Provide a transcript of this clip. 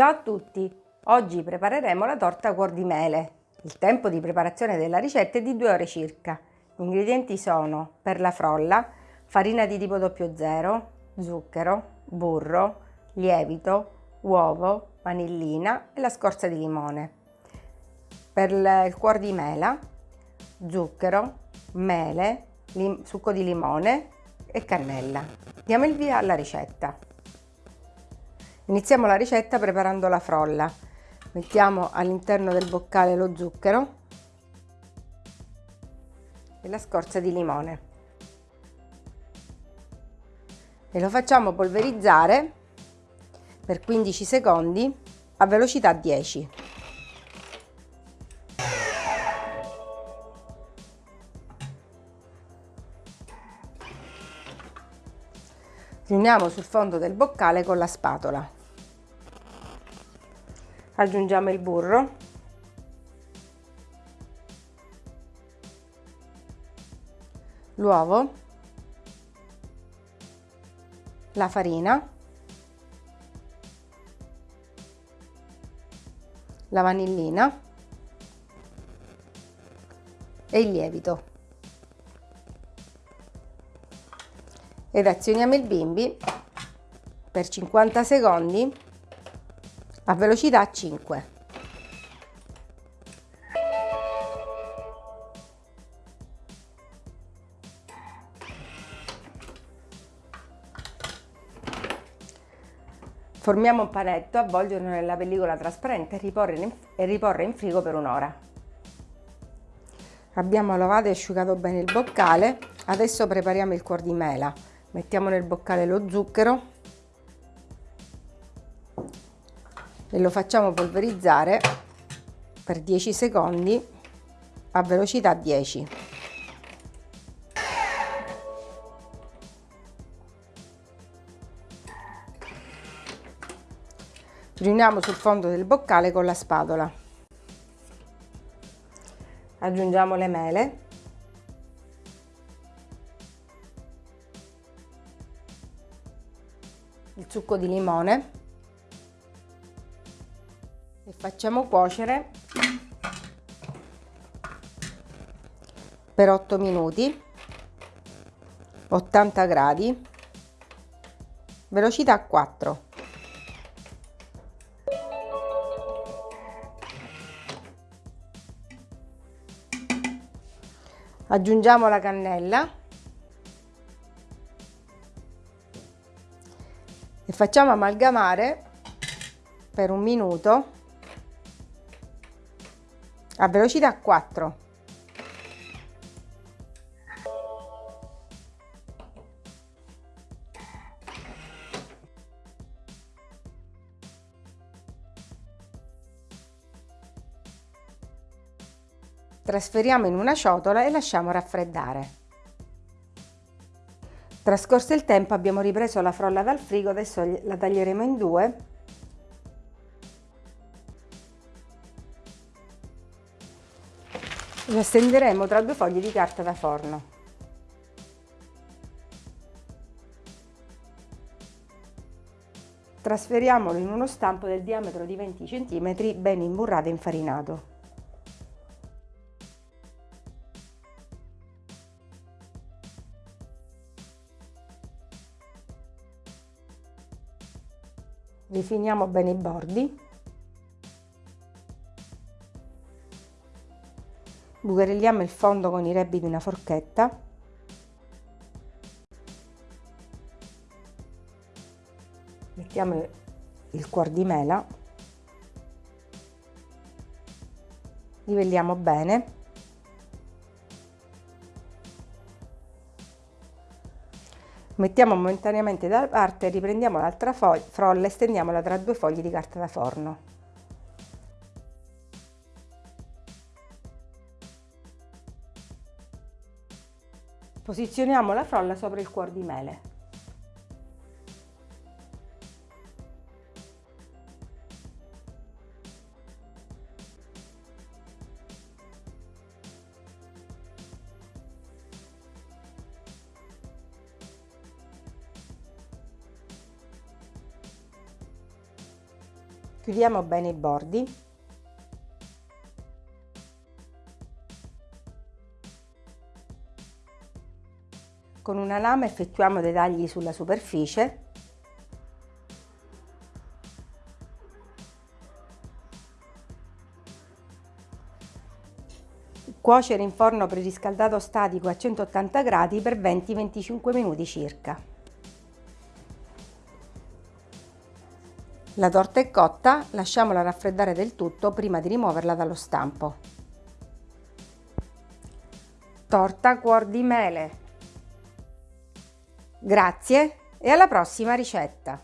Ciao a tutti! Oggi prepareremo la torta cuor di mele. Il tempo di preparazione della ricetta è di 2 ore circa. Gli ingredienti sono per la frolla, farina di tipo 00, zucchero, burro, lievito, uovo, vanillina e la scorza di limone. Per il cuor di mela, zucchero, mele, succo di limone e cannella. Diamo il via alla ricetta. Iniziamo la ricetta preparando la frolla. Mettiamo all'interno del boccale lo zucchero e la scorza di limone e lo facciamo polverizzare per 15 secondi a velocità 10. Riuniamo sul fondo del boccale con la spatola aggiungiamo il burro. L'uovo. La farina. La vanillina. E il lievito. Ed azioniamo il bimbi per 50 secondi a velocità 5. Formiamo un panetto, avvolgerlo nella pellicola trasparente e riporre in, frigo per un'ora. Abbiamo lavato e asciugato bene il boccale, adesso prepariamo il cuor di mela. Mettiamo nel boccale lo zucchero, e lo facciamo polverizzare per 10 secondi a velocità 10. Riuniamo sul fondo del boccale con la spatola. Aggiungiamo le mele. Il succo di limone facciamo cuocere per 8 minuti 80 gradi velocità 4 aggiungiamo la cannella e facciamo amalgamare per un minuto a velocità 4. Trasferiamo in una ciotola e lasciamo raffreddare. Trascorso il tempo abbiamo ripreso la frolla dal frigo, adesso la taglieremo in due Lo stenderemo tra due fogli di carta da forno. Trasferiamolo in uno stampo del diametro di 20 cm ben imburrato e infarinato. Rifiniamo bene i bordi bucherelliamo il fondo con i rebbi di una forchetta. Mettiamo il cuor di mela. Livelliamo bene. Mettiamo momentaneamente da parte riprendiamo l'altra frolla e stendiamola tra due fogli di carta da forno Posizioniamo la frolla sopra il cuor di mele. Chiudiamo bene i bordi. Con una lama effettuiamo dei tagli sulla superficie Cuocere in forno preriscaldato statico a 180 gradi per 20-25 minuti circa. La torta è cotta, lasciamola raffreddare del tutto prima di rimuoverla dallo stampo. Torta cuor di mele. Grazie e alla prossima ricetta!